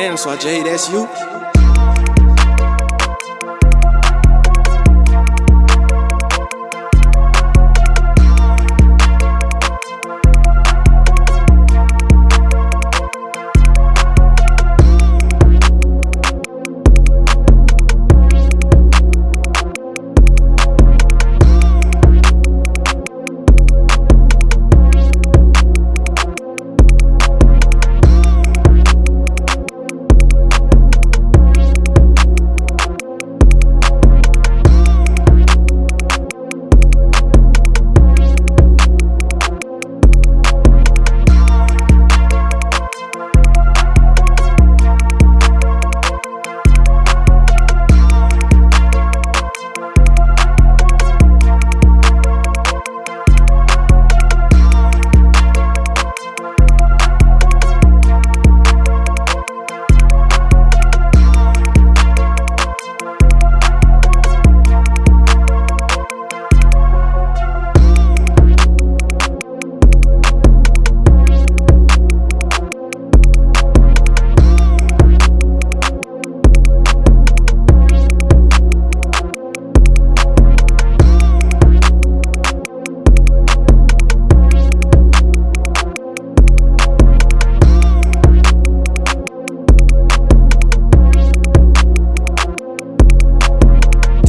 damn, so Jay, that's you.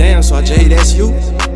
Damn, só J, that's you.